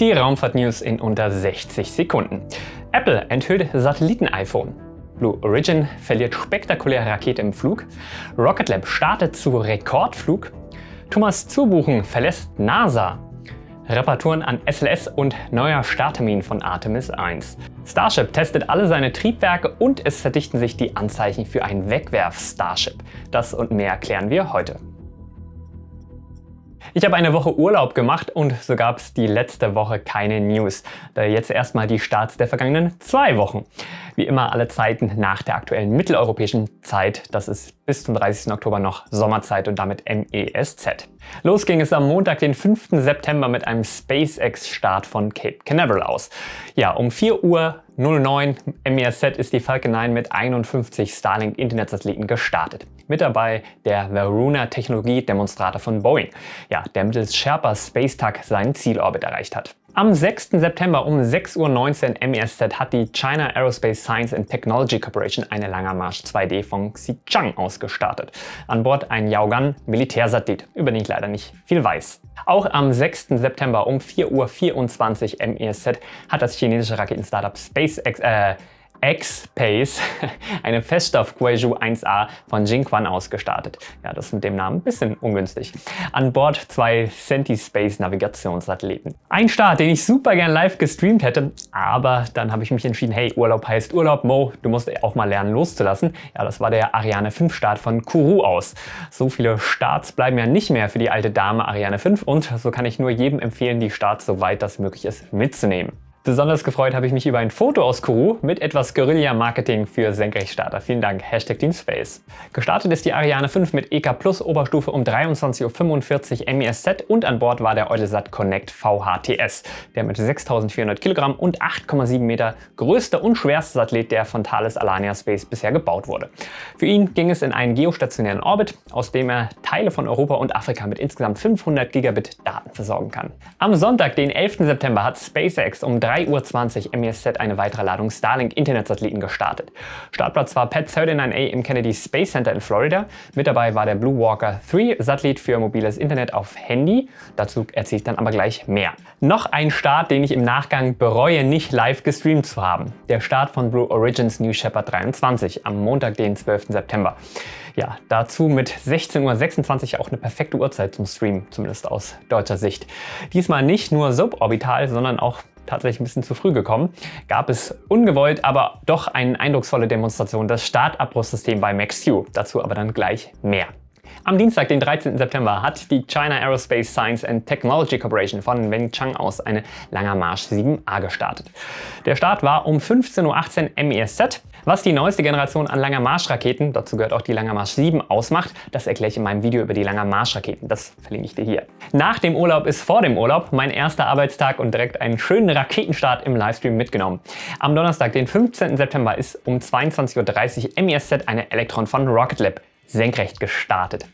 Die Raumfahrt-News in unter 60 Sekunden. Apple enthüllt Satelliten-iPhone. Blue Origin verliert spektakuläre Rakete im Flug. Rocket Lab startet zu Rekordflug. Thomas Zubuchen verlässt NASA. Reparaturen an SLS und neuer Starttermin von Artemis 1. Starship testet alle seine Triebwerke und es verdichten sich die Anzeichen für ein Wegwerf-Starship. Das und mehr klären wir heute. Ich habe eine Woche Urlaub gemacht und so gab es die letzte Woche keine News. Jetzt erstmal die Starts der vergangenen zwei Wochen. Wie immer alle Zeiten nach der aktuellen mitteleuropäischen Zeit. Das ist bis zum 30. Oktober noch Sommerzeit und damit MESZ. Los ging es am Montag, den 5. September mit einem SpaceX-Start von Cape Canaveral aus. Ja, um 4 Uhr 09 MESZ ist die Falcon 9 mit 51 Starlink-Internetsatelliten gestartet. Mit dabei der Varuna Technologie-Demonstrator von Boeing, ja, der mittels Sherpa Spacetag seinen Zielorbit erreicht hat. Am 6. September um 6.19 Uhr MESZ hat die China Aerospace Science and Technology Corporation eine Langermarsch 2D von Xichang ausgestartet. An Bord ein Yaogan Militärsatellit, über den ich leider nicht viel weiß. Auch am 6. September um 4.24 Uhr MESZ hat das chinesische Raketenstartup SpaceX, äh, X-Pace eine Feststoff Guizhou 1A von Jingquan ausgestartet. Ja, das ist mit dem Namen ein bisschen ungünstig. An Bord zwei Centispace Navigationssatelliten. Ein Start, den ich super gern live gestreamt hätte, aber dann habe ich mich entschieden, hey, Urlaub heißt Urlaub, Mo, du musst auch mal lernen loszulassen. Ja, das war der Ariane 5 Start von Kourou aus. So viele Starts bleiben ja nicht mehr für die alte Dame Ariane 5 und so kann ich nur jedem empfehlen, die Starts so weit das möglich ist mitzunehmen. Besonders gefreut habe ich mich über ein Foto aus Kourou mit etwas Guerilla-Marketing für Senkrechtstarter. Vielen Dank, Hashtag Teamspace. Gestartet ist die Ariane 5 mit EK Plus Oberstufe um 23.45 Uhr MESZ und an Bord war der Eutelsat Connect VHTS, der mit 6400 Kilogramm und 8,7 Meter größte und schwerste Satellit, der von Thales Alania Space bisher gebaut wurde. Für ihn ging es in einen geostationären Orbit, aus dem er Teile von Europa und Afrika mit insgesamt 500 Gigabit Daten versorgen kann. Am Sonntag, den 11. September, hat SpaceX um 3 3.20 Uhr MESZ eine weitere Ladung Starlink-Internetsatelliten gestartet. Startplatz war Pad 39A im Kennedy Space Center in Florida. Mit dabei war der Blue Walker 3 Satellit für mobiles Internet auf Handy. Dazu erzähle ich dann aber gleich mehr. Noch ein Start, den ich im Nachgang bereue, nicht live gestreamt zu haben. Der Start von Blue Origins New Shepard 23 am Montag, den 12. September. Ja, dazu mit 16.26 Uhr auch eine perfekte Uhrzeit zum Stream, zumindest aus deutscher Sicht. Diesmal nicht nur suborbital, sondern auch tatsächlich ein bisschen zu früh gekommen, gab es ungewollt, aber doch eine eindrucksvolle Demonstration das Startabbruchssystem bei MaxQ. Dazu aber dann gleich mehr. Am Dienstag, den 13. September, hat die China Aerospace Science and Technology Corporation von Wenchang aus eine Langer Marsch 7A gestartet. Der Start war um 15.18 Uhr MESZ. Was die neueste Generation an Langer Marschraketen, dazu gehört auch die Langer Marsch 7, ausmacht, das erkläre ich in meinem Video über die Langer Marschraketen. Das verlinke ich dir hier. Nach dem Urlaub ist vor dem Urlaub mein erster Arbeitstag und direkt einen schönen Raketenstart im Livestream mitgenommen. Am Donnerstag, den 15. September, ist um 22.30 Uhr MESZ eine Elektron von Rocket Lab senkrecht gestartet.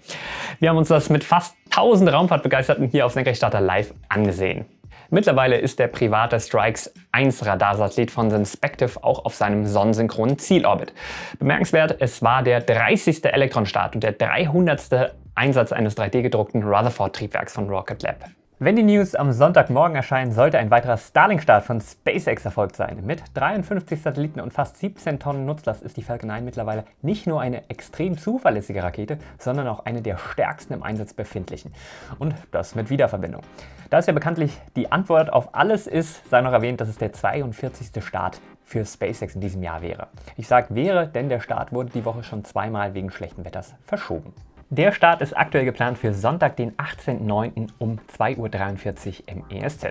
Wir haben uns das mit fast 1000 Raumfahrtbegeisterten hier auf Senkrechtstarter live angesehen. Mittlerweile ist der private Strikes 1 Radarsatellit von Synspective auch auf seinem sonnensynchronen Zielorbit. Bemerkenswert, es war der 30. Elektronstart und der 300. Einsatz eines 3D-gedruckten Rutherford-Triebwerks von Rocket Lab. Wenn die News am Sonntagmorgen erscheinen, sollte ein weiterer Starlink-Start von SpaceX erfolgt sein. Mit 53 Satelliten und fast 17 Tonnen Nutzlast ist die Falcon 9 mittlerweile nicht nur eine extrem zuverlässige Rakete, sondern auch eine der stärksten im Einsatz befindlichen. Und das mit Wiederverbindung. Da es ja bekanntlich die Antwort auf alles ist, sei noch erwähnt, dass es der 42. Start für SpaceX in diesem Jahr wäre. Ich sage wäre, denn der Start wurde die Woche schon zweimal wegen schlechten Wetters verschoben. Der Start ist aktuell geplant für Sonntag, den 18.09. um 2.43 Uhr MESZ.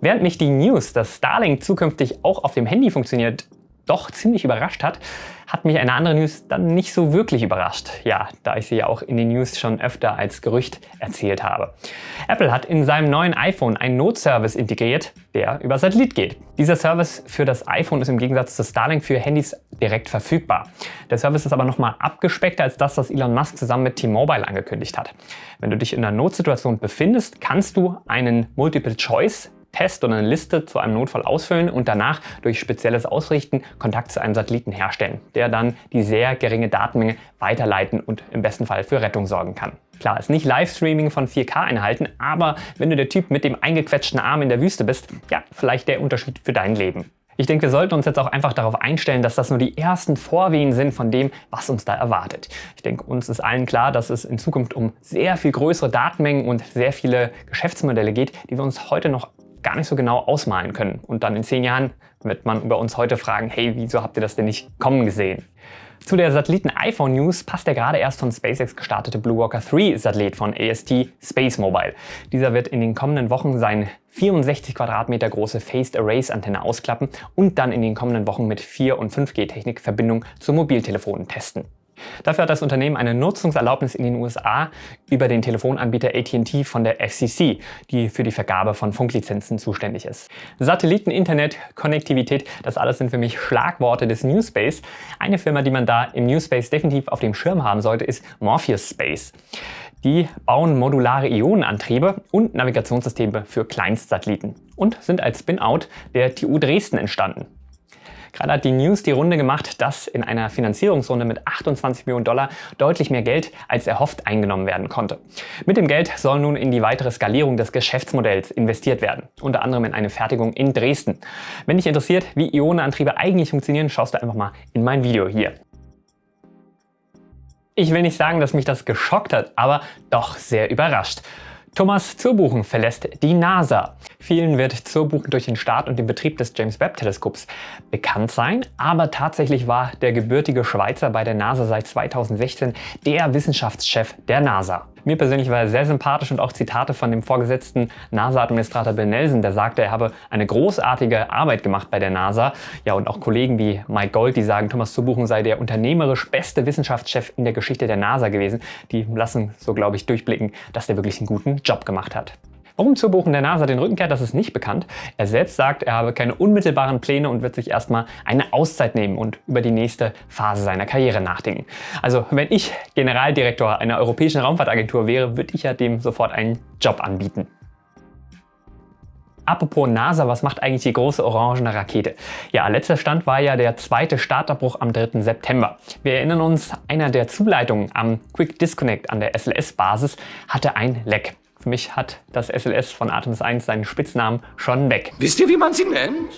Während mich die News, dass Starlink zukünftig auch auf dem Handy funktioniert, doch ziemlich überrascht hat, hat mich eine andere News dann nicht so wirklich überrascht. Ja, da ich sie ja auch in den News schon öfter als Gerücht erzählt habe. Apple hat in seinem neuen iPhone einen Notservice integriert, der über Satellit geht. Dieser Service für das iPhone ist im Gegensatz zu Starlink für Handys direkt verfügbar. Der Service ist aber nochmal abgespeckter als das, was Elon Musk zusammen mit T-Mobile angekündigt hat. Wenn du dich in einer Notsituation befindest, kannst du einen Multiple-Choice Test oder eine Liste zu einem Notfall ausfüllen und danach durch spezielles Ausrichten Kontakt zu einem Satelliten herstellen, der dann die sehr geringe Datenmenge weiterleiten und im besten Fall für Rettung sorgen kann. Klar, ist nicht Livestreaming von 4K-Einheiten, aber wenn du der Typ mit dem eingequetschten Arm in der Wüste bist, ja, vielleicht der Unterschied für dein Leben. Ich denke, wir sollten uns jetzt auch einfach darauf einstellen, dass das nur die ersten Vorwehen sind von dem, was uns da erwartet. Ich denke, uns ist allen klar, dass es in Zukunft um sehr viel größere Datenmengen und sehr viele Geschäftsmodelle geht, die wir uns heute noch gar nicht so genau ausmalen können. Und dann in zehn Jahren wird man über uns heute fragen, hey, wieso habt ihr das denn nicht kommen gesehen? Zu der Satelliten-iPhone-News passt der gerade erst von SpaceX gestartete Blue Walker 3-Satellit von AST Space Mobile. Dieser wird in den kommenden Wochen seine 64 Quadratmeter große Phased Arrays Antenne ausklappen und dann in den kommenden Wochen mit 4- und 5G-Technik Verbindung zu Mobiltelefonen testen. Dafür hat das Unternehmen eine Nutzungserlaubnis in den USA über den Telefonanbieter AT&T von der FCC, die für die Vergabe von Funklizenzen zuständig ist. Satelliten, Internet, Konnektivität, das alles sind für mich Schlagworte des New Space. Eine Firma, die man da im New Space definitiv auf dem Schirm haben sollte, ist Morpheus Space. Die bauen modulare Ionenantriebe und Navigationssysteme für Kleinstsatelliten und sind als Spin-out der TU Dresden entstanden. Gerade hat die News die Runde gemacht, dass in einer Finanzierungsrunde mit 28 Millionen Dollar deutlich mehr Geld als erhofft eingenommen werden konnte. Mit dem Geld soll nun in die weitere Skalierung des Geschäftsmodells investiert werden, unter anderem in eine Fertigung in Dresden. Wenn dich interessiert, wie Ionenantriebe eigentlich funktionieren, schaust du einfach mal in mein Video hier. Ich will nicht sagen, dass mich das geschockt hat, aber doch sehr überrascht. Thomas Zurbuchen verlässt die NASA. Vielen wird Zurbuchen durch den Start und den Betrieb des James Webb Teleskops bekannt sein, aber tatsächlich war der gebürtige Schweizer bei der NASA seit 2016 der Wissenschaftschef der NASA. Mir persönlich war er sehr sympathisch und auch Zitate von dem vorgesetzten NASA-Administrator Bill Nelson, der sagte, er habe eine großartige Arbeit gemacht bei der NASA. Ja, und auch Kollegen wie Mike Gold, die sagen, Thomas Zubuchen sei der unternehmerisch beste Wissenschaftschef in der Geschichte der NASA gewesen. Die lassen so, glaube ich, durchblicken, dass der wirklich einen guten Job gemacht hat. Warum Zurbuchen der NASA den Rücken kehrt, das ist nicht bekannt. Er selbst sagt, er habe keine unmittelbaren Pläne und wird sich erstmal eine Auszeit nehmen und über die nächste Phase seiner Karriere nachdenken. Also wenn ich Generaldirektor einer europäischen Raumfahrtagentur wäre, würde ich ja dem sofort einen Job anbieten. Apropos NASA, was macht eigentlich die große orangene Rakete? Ja, letzter Stand war ja der zweite Startabbruch am 3. September. Wir erinnern uns, einer der Zuleitungen am Quick Disconnect an der SLS-Basis hatte ein Leck. Für mich hat das SLS von Artemis 1 seinen Spitznamen schon weg. Wisst ihr, wie man sie nennt?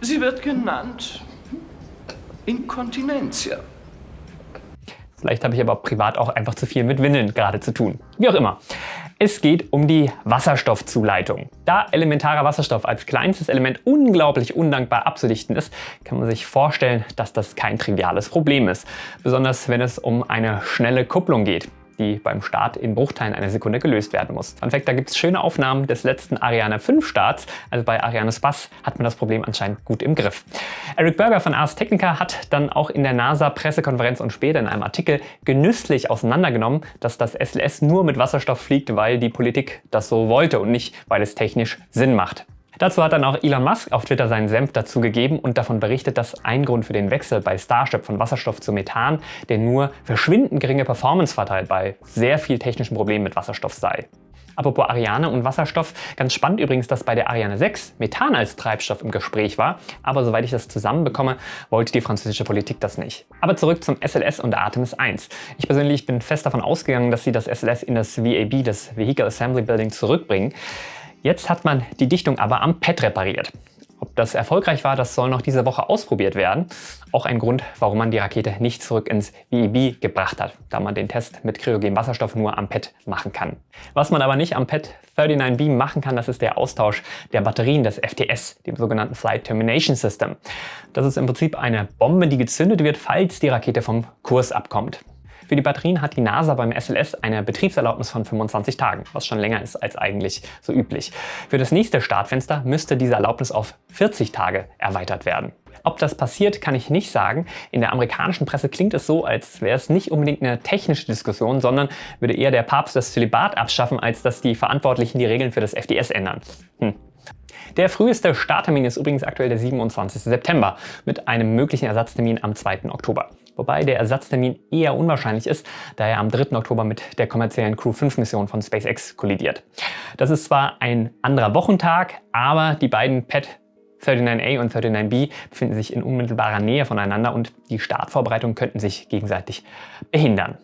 Sie wird genannt Inkontinentia. Vielleicht habe ich aber privat auch einfach zu viel mit Windeln gerade zu tun. Wie auch immer. Es geht um die Wasserstoffzuleitung. Da elementarer Wasserstoff als kleinstes Element unglaublich undankbar abzudichten ist, kann man sich vorstellen, dass das kein triviales Problem ist. Besonders wenn es um eine schnelle Kupplung geht die beim Start in Bruchteilen einer Sekunde gelöst werden muss. Fun Fact, da gibt es schöne Aufnahmen des letzten Ariane 5 Starts, also bei Ariane Spass hat man das Problem anscheinend gut im Griff. Eric Berger von Ars Technica hat dann auch in der NASA-Pressekonferenz und später in einem Artikel genüsslich auseinandergenommen, dass das SLS nur mit Wasserstoff fliegt, weil die Politik das so wollte und nicht, weil es technisch Sinn macht. Dazu hat dann auch Elon Musk auf Twitter seinen Senf dazu gegeben und davon berichtet, dass ein Grund für den Wechsel bei Starship von Wasserstoff zu Methan der nur verschwindend geringe Performance-Vorteil bei sehr viel technischen Problemen mit Wasserstoff sei. Apropos Ariane und Wasserstoff, ganz spannend übrigens, dass bei der Ariane 6 Methan als Treibstoff im Gespräch war, aber soweit ich das zusammenbekomme, wollte die französische Politik das nicht. Aber zurück zum SLS und Artemis 1. Ich persönlich bin fest davon ausgegangen, dass sie das SLS in das VAB, das Vehicle Assembly Building, zurückbringen. Jetzt hat man die Dichtung aber am Pad repariert. Ob das erfolgreich war, das soll noch diese Woche ausprobiert werden. Auch ein Grund, warum man die Rakete nicht zurück ins VEB gebracht hat, da man den Test mit kryogenem Wasserstoff nur am Pad machen kann. Was man aber nicht am Pad 39B machen kann, das ist der Austausch der Batterien des FTS, dem sogenannten Flight Termination System. Das ist im Prinzip eine Bombe, die gezündet wird, falls die Rakete vom Kurs abkommt. Für die Batterien hat die NASA beim SLS eine Betriebserlaubnis von 25 Tagen, was schon länger ist als eigentlich so üblich. Für das nächste Startfenster müsste diese Erlaubnis auf 40 Tage erweitert werden. Ob das passiert, kann ich nicht sagen. In der amerikanischen Presse klingt es so, als wäre es nicht unbedingt eine technische Diskussion, sondern würde eher der Papst das Zölibat abschaffen, als dass die Verantwortlichen die Regeln für das FDS ändern. Hm. Der früheste Starttermin ist übrigens aktuell der 27. September mit einem möglichen Ersatztermin am 2. Oktober wobei der Ersatztermin eher unwahrscheinlich ist, da er am 3. Oktober mit der kommerziellen Crew 5 Mission von SpaceX kollidiert. Das ist zwar ein anderer Wochentag, aber die beiden Pad 39A und 39B befinden sich in unmittelbarer Nähe voneinander und die Startvorbereitungen könnten sich gegenseitig behindern.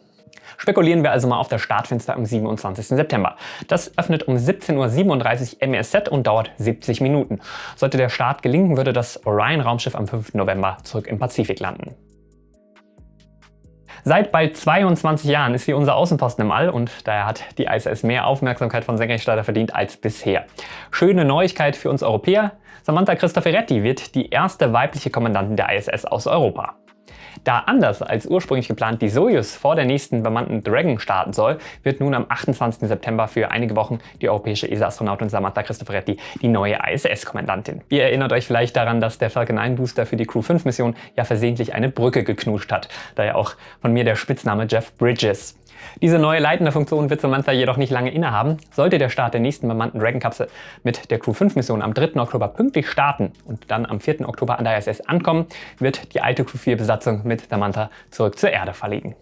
Spekulieren wir also mal auf das Startfenster am 27. September. Das öffnet um 17.37 Uhr MESZ und dauert 70 Minuten. Sollte der Start gelingen, würde das Orion-Raumschiff am 5. November zurück im Pazifik landen. Seit bald 22 Jahren ist sie unser Außenposten im All und daher hat die ISS mehr Aufmerksamkeit von Senkrechtstarter verdient als bisher. Schöne Neuigkeit für uns Europäer, Samantha Cristoforetti wird die erste weibliche Kommandantin der ISS aus Europa. Da anders als ursprünglich geplant die Soyuz vor der nächsten bemannten Dragon starten soll, wird nun am 28. September für einige Wochen die europäische ESA-Astronautin Samantha Cristoforetti die neue ISS-Kommandantin. Ihr erinnert euch vielleicht daran, dass der Falcon 9 Booster für die Crew 5 Mission ja versehentlich eine Brücke geknuscht hat, daher auch von mir der Spitzname Jeff Bridges. Diese neue leitende Funktion wird Samantha jedoch nicht lange innehaben. Sollte der Start der nächsten bemannten Dragon-Kapsel mit der Crew 5 Mission am 3. Oktober pünktlich starten und dann am 4. Oktober an der ISS ankommen, wird die alte Crew 4 Besatzung mit Samantha zurück zur Erde verlegen.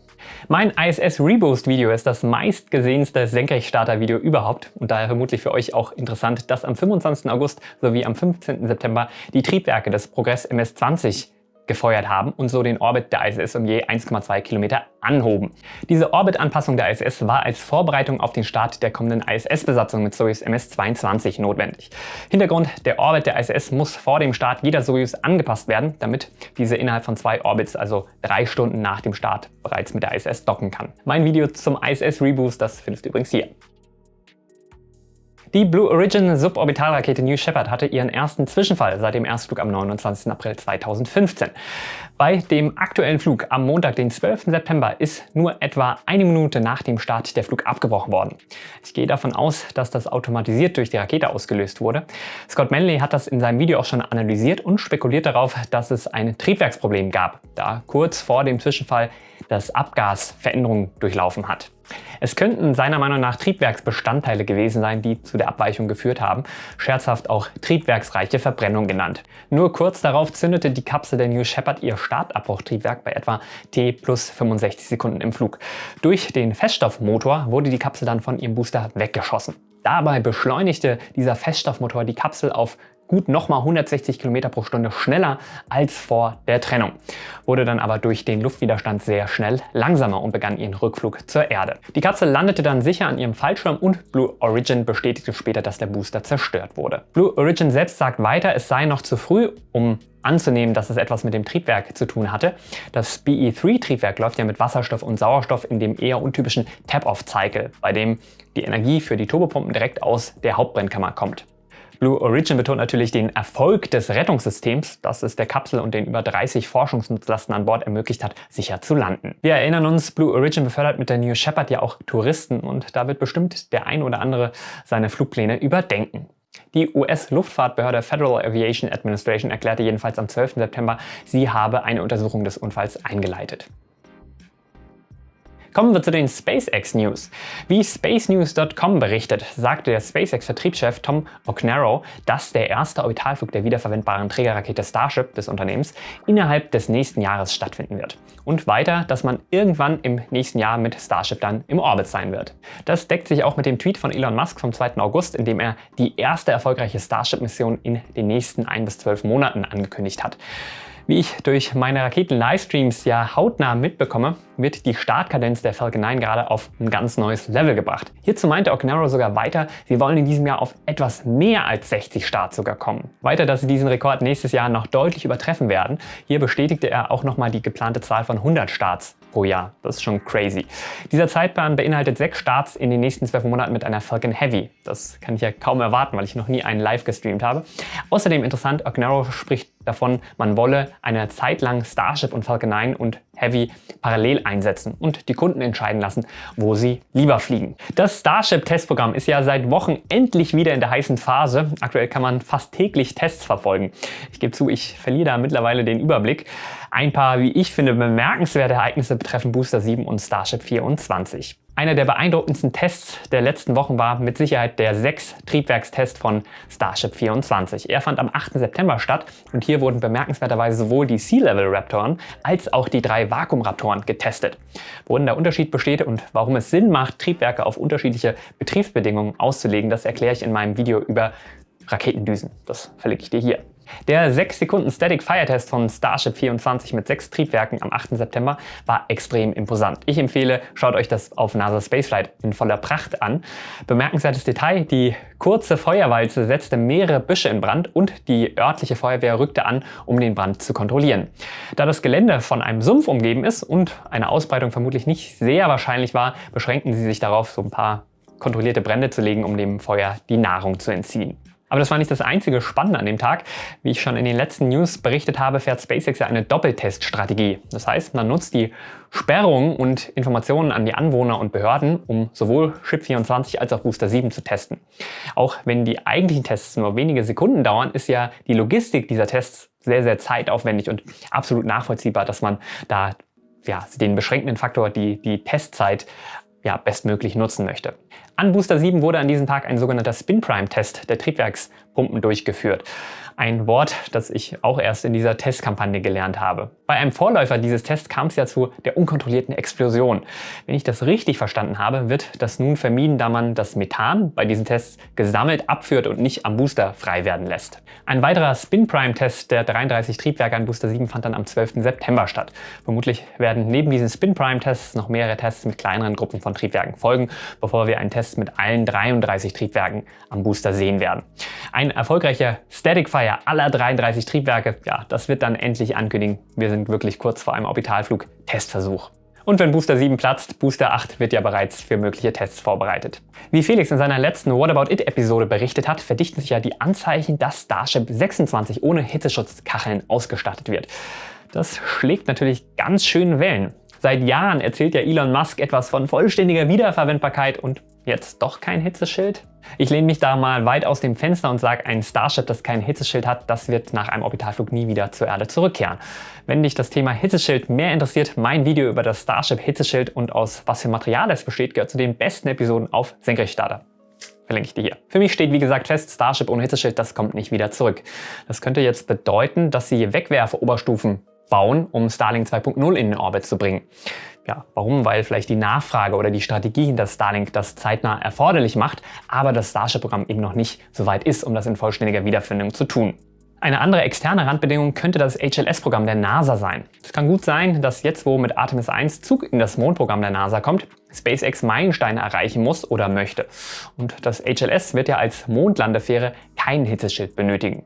Mein ISS Reboost Video ist das meistgesehenste Senkrechtstarter-Video überhaupt und daher vermutlich für euch auch interessant, dass am 25. August sowie am 15. September die Triebwerke des Progress MS-20 gefeuert haben und so den Orbit der ISS um je 1,2 Kilometer anhoben. Diese Orbitanpassung der ISS war als Vorbereitung auf den Start der kommenden ISS-Besatzung mit Soyuz MS-22 notwendig. Hintergrund, der Orbit der ISS muss vor dem Start jeder Soyuz angepasst werden, damit diese innerhalb von zwei Orbits, also drei Stunden nach dem Start, bereits mit der ISS docken kann. Mein Video zum ISS Reboost, das findest du übrigens hier. Die Blue Origin Suborbitalrakete New Shepard hatte ihren ersten Zwischenfall seit dem Erstflug am 29. April 2015. Bei dem aktuellen Flug am Montag, den 12. September, ist nur etwa eine Minute nach dem Start der Flug abgebrochen worden. Ich gehe davon aus, dass das automatisiert durch die Rakete ausgelöst wurde. Scott Manley hat das in seinem Video auch schon analysiert und spekuliert darauf, dass es ein Triebwerksproblem gab, da kurz vor dem Zwischenfall das Abgas Veränderungen durchlaufen hat. Es könnten seiner Meinung nach Triebwerksbestandteile gewesen sein, die zu der Abweichung geführt haben, scherzhaft auch triebwerksreiche Verbrennung genannt. Nur kurz darauf zündete die Kapsel der New Shepard ihr Startabbruchtriebwerk bei etwa T plus 65 Sekunden im Flug. Durch den Feststoffmotor wurde die Kapsel dann von ihrem Booster weggeschossen. Dabei beschleunigte dieser Feststoffmotor die Kapsel auf gut nochmal 160 km pro Stunde schneller als vor der Trennung, wurde dann aber durch den Luftwiderstand sehr schnell langsamer und begann ihren Rückflug zur Erde. Die Kapsel landete dann sicher an ihrem Fallschirm und Blue Origin bestätigte später, dass der Booster zerstört wurde. Blue Origin selbst sagt weiter, es sei noch zu früh, um anzunehmen, dass es etwas mit dem Triebwerk zu tun hatte. Das BE3-Triebwerk läuft ja mit Wasserstoff und Sauerstoff in dem eher untypischen Tap-Off-Cycle, bei dem die Energie für die Turbopumpen direkt aus der Hauptbrennkammer kommt. Blue Origin betont natürlich den Erfolg des Rettungssystems, das es der Kapsel und den über 30 Forschungsnutzlasten an Bord ermöglicht hat, sicher zu landen. Wir erinnern uns, Blue Origin befördert mit der New Shepard ja auch Touristen und da wird bestimmt der ein oder andere seine Flugpläne überdenken. Die US-Luftfahrtbehörde Federal Aviation Administration erklärte jedenfalls am 12. September, sie habe eine Untersuchung des Unfalls eingeleitet. Kommen wir zu den SpaceX News. Wie SpaceNews.com berichtet, sagte der SpaceX-Vertriebschef Tom O'Cnaro, dass der erste Orbitalflug der wiederverwendbaren Trägerrakete Starship des Unternehmens innerhalb des nächsten Jahres stattfinden wird. Und weiter, dass man irgendwann im nächsten Jahr mit Starship dann im Orbit sein wird. Das deckt sich auch mit dem Tweet von Elon Musk vom 2. August, in dem er die erste erfolgreiche Starship-Mission in den nächsten ein bis zwölf Monaten angekündigt hat. Wie ich durch meine Raketen-Livestreams ja hautnah mitbekomme, wird die Startkadenz der Falcon 9 gerade auf ein ganz neues Level gebracht. Hierzu meinte Ognaro sogar weiter, sie wollen in diesem Jahr auf etwas mehr als 60 Starts sogar kommen. Weiter, dass sie diesen Rekord nächstes Jahr noch deutlich übertreffen werden. Hier bestätigte er auch nochmal die geplante Zahl von 100 Starts pro Jahr. Das ist schon crazy. Dieser Zeitplan beinhaltet sechs Starts in den nächsten zwölf Monaten mit einer Falcon Heavy. Das kann ich ja kaum erwarten, weil ich noch nie einen live gestreamt habe. Außerdem interessant, Ognaro spricht davon, man wolle eine Zeit lang Starship und Falcon 9 und Heavy parallel einsetzen und die Kunden entscheiden lassen, wo sie lieber fliegen. Das Starship-Testprogramm ist ja seit Wochen endlich wieder in der heißen Phase. Aktuell kann man fast täglich Tests verfolgen. Ich gebe zu, ich verliere da mittlerweile den Überblick. Ein paar, wie ich finde, bemerkenswerte Ereignisse betreffen Booster 7 und Starship 24. Einer der beeindruckendsten Tests der letzten Wochen war mit Sicherheit der 6-Triebwerkstest von Starship 24. Er fand am 8. September statt und hier wurden bemerkenswerterweise sowohl die Sea-Level-Raptoren als auch die drei Vakuum-Raptoren getestet. Worin der Unterschied besteht und warum es Sinn macht, Triebwerke auf unterschiedliche Betriebsbedingungen auszulegen, das erkläre ich in meinem Video über Raketendüsen. Das verlinke ich dir hier. Der 6 Sekunden Static Fire Test von Starship 24 mit sechs Triebwerken am 8. September war extrem imposant. Ich empfehle, schaut euch das auf NASA Spaceflight in voller Pracht an. Bemerkenswertes Detail, die kurze Feuerwalze setzte mehrere Büsche in Brand und die örtliche Feuerwehr rückte an, um den Brand zu kontrollieren. Da das Gelände von einem Sumpf umgeben ist und eine Ausbreitung vermutlich nicht sehr wahrscheinlich war, beschränkten sie sich darauf, so ein paar kontrollierte Brände zu legen, um dem Feuer die Nahrung zu entziehen. Aber das war nicht das einzige Spannende an dem Tag. Wie ich schon in den letzten News berichtet habe, fährt SpaceX ja eine Doppelteststrategie. Das heißt, man nutzt die Sperrungen und Informationen an die Anwohner und Behörden, um sowohl Ship 24 als auch Booster 7 zu testen. Auch wenn die eigentlichen Tests nur wenige Sekunden dauern, ist ja die Logistik dieser Tests sehr, sehr zeitaufwendig und absolut nachvollziehbar, dass man da ja, den beschränkenden Faktor, die, die Testzeit, ja, bestmöglich nutzen möchte. An Booster 7 wurde an diesem Tag ein sogenannter Spin-Prime-Test der Triebwerkspumpen durchgeführt. Ein Wort, das ich auch erst in dieser Testkampagne gelernt habe. Bei einem Vorläufer dieses Tests kam es ja zu der unkontrollierten Explosion. Wenn ich das richtig verstanden habe, wird das nun vermieden, da man das Methan bei diesen Tests gesammelt abführt und nicht am Booster frei werden lässt. Ein weiterer Spin-Prime-Test der 33 Triebwerke an Booster 7 fand dann am 12. September statt. Vermutlich werden neben diesen Spin-Prime-Tests noch mehrere Tests mit kleineren Gruppen von Triebwerken folgen, bevor wir einen Test mit allen 33 Triebwerken am Booster sehen werden. Ein erfolgreicher Static Fire aller 33 Triebwerke, ja, das wird dann endlich ankündigen. Wir sind wirklich kurz vor einem Orbitalflug Testversuch. Und wenn Booster 7 platzt, Booster 8 wird ja bereits für mögliche Tests vorbereitet. Wie Felix in seiner letzten What About It Episode berichtet hat, verdichten sich ja die Anzeichen, dass Starship 26 ohne Hitzeschutzkacheln ausgestattet wird. Das schlägt natürlich ganz schön Wellen. Seit Jahren erzählt ja Elon Musk etwas von vollständiger Wiederverwendbarkeit und jetzt doch kein Hitzeschild? Ich lehne mich da mal weit aus dem Fenster und sage, ein Starship, das kein Hitzeschild hat, das wird nach einem Orbitalflug nie wieder zur Erde zurückkehren. Wenn dich das Thema Hitzeschild mehr interessiert, mein Video über das Starship Hitzeschild und aus was für Material es besteht, gehört zu den besten Episoden auf Senkrechtstarter verlinke ich dir hier. Für mich steht wie gesagt fest, Starship ohne Hitzeschild, das kommt nicht wieder zurück. Das könnte jetzt bedeuten, dass sie Wegwerfe-Oberstufen bauen, um Starlink 2.0 in den Orbit zu bringen. Ja, warum? Weil vielleicht die Nachfrage oder die Strategie hinter Starlink das zeitnah erforderlich macht, aber das Starship-Programm eben noch nicht so weit ist, um das in vollständiger Wiederfindung zu tun. Eine andere externe Randbedingung könnte das HLS-Programm der NASA sein. Es kann gut sein, dass jetzt, wo mit Artemis 1 Zug in das Mondprogramm der NASA kommt, SpaceX Meilensteine erreichen muss oder möchte. Und das HLS wird ja als Mondlandefähre kein Hitzeschild benötigen.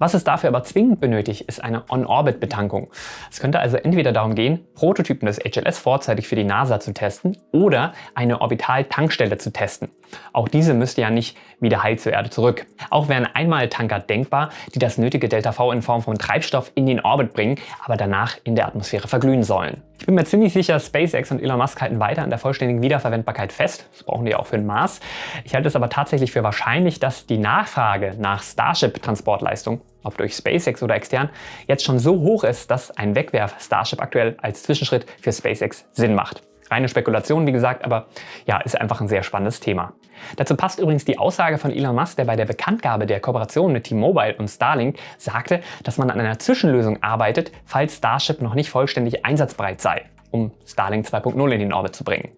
Was es dafür aber zwingend benötigt, ist eine On-Orbit-Betankung. Es könnte also entweder darum gehen, Prototypen des HLS vorzeitig für die NASA zu testen oder eine Orbital-Tankstelle zu testen. Auch diese müsste ja nicht wieder heil zur Erde zurück. Auch wären Einmaltanker denkbar, die das nötige Delta-V in Form von Treibstoff in den Orbit bringen, aber danach in der Atmosphäre verglühen sollen. Ich bin mir ziemlich sicher, SpaceX und Elon Musk halten weiter an der vollständigen Wiederverwendbarkeit fest. Das brauchen die auch für den Mars. Ich halte es aber tatsächlich für wahrscheinlich, dass die Nachfrage nach Starship-Transportleistung ob durch SpaceX oder extern, jetzt schon so hoch ist, dass ein Wegwerf-Starship aktuell als Zwischenschritt für SpaceX Sinn macht. Reine Spekulation, wie gesagt, aber ja, ist einfach ein sehr spannendes Thema. Dazu passt übrigens die Aussage von Elon Musk, der bei der Bekanntgabe der Kooperation mit T-Mobile und Starlink sagte, dass man an einer Zwischenlösung arbeitet, falls Starship noch nicht vollständig einsatzbereit sei, um Starlink 2.0 in den Orbit zu bringen.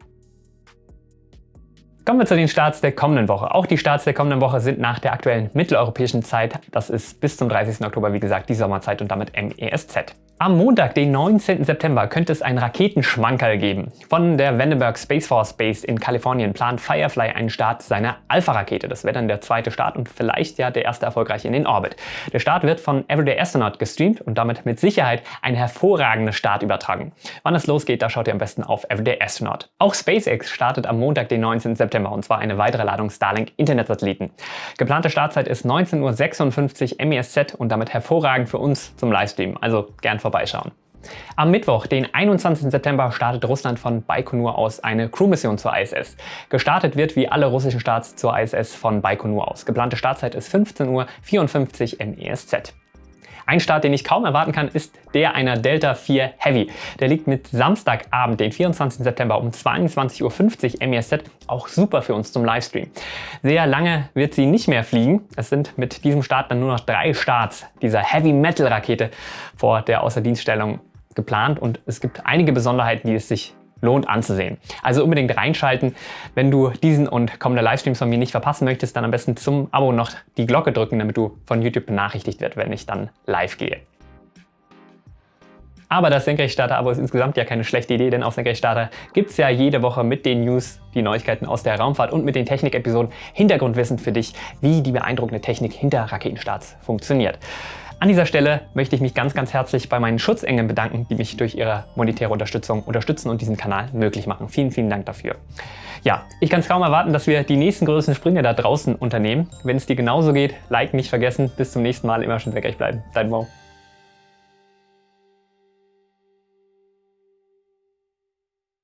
Kommen wir zu den Starts der kommenden Woche. Auch die Starts der kommenden Woche sind nach der aktuellen mitteleuropäischen Zeit. Das ist bis zum 30. Oktober, wie gesagt, die Sommerzeit und damit MESZ. Am Montag, den 19. September, könnte es einen Raketenschmankerl geben. Von der Vandenberg Space Force Base in Kalifornien plant Firefly einen Start seiner Alpha-Rakete. Das wäre dann der zweite Start und vielleicht ja der erste erfolgreiche in den Orbit. Der Start wird von Everyday Astronaut gestreamt und damit mit Sicherheit ein hervorragender Start übertragen. Wann es losgeht, da schaut ihr am besten auf Everyday Astronaut. Auch SpaceX startet am Montag, den 19. September und zwar eine weitere Ladung Starlink Internetsatelliten. Geplante Startzeit ist 19.56 Uhr MESZ und damit hervorragend für uns zum Livestream. Also gern vorbei vorbeischauen. Am Mittwoch, den 21. September, startet Russland von Baikonur aus eine Crewmission zur ISS. Gestartet wird wie alle russischen Starts zur ISS von Baikonur aus. Geplante Startzeit ist 15.54 Uhr MESZ. Ein Start, den ich kaum erwarten kann, ist der einer Delta 4 Heavy. Der liegt mit Samstagabend, den 24. September um 22.50 Uhr MESZ auch super für uns zum Livestream. Sehr lange wird sie nicht mehr fliegen. Es sind mit diesem Start dann nur noch drei Starts dieser Heavy Metal Rakete vor der Außerdienststellung geplant und es gibt einige Besonderheiten, die es sich lohnt anzusehen. Also unbedingt reinschalten. Wenn du diesen und kommende Livestreams von mir nicht verpassen möchtest, dann am besten zum Abo noch die Glocke drücken, damit du von YouTube benachrichtigt wirst, wenn ich dann live gehe. Aber das Senkrechtstarter-Abo ist insgesamt ja keine schlechte Idee, denn auf Senkrechtstarter gibt es ja jede Woche mit den News, die Neuigkeiten aus der Raumfahrt und mit den Technik-Episoden Hintergrundwissen für dich, wie die beeindruckende Technik hinter Raketenstarts funktioniert. An dieser Stelle möchte ich mich ganz, ganz herzlich bei meinen Schutzengeln bedanken, die mich durch ihre monetäre Unterstützung unterstützen und diesen Kanal möglich machen. Vielen, vielen Dank dafür. Ja, ich kann es kaum erwarten, dass wir die nächsten größten Sprünge da draußen unternehmen. Wenn es dir genauso geht, Like nicht vergessen. Bis zum nächsten Mal, immer schön senkrecht bleiben. Dein Mo.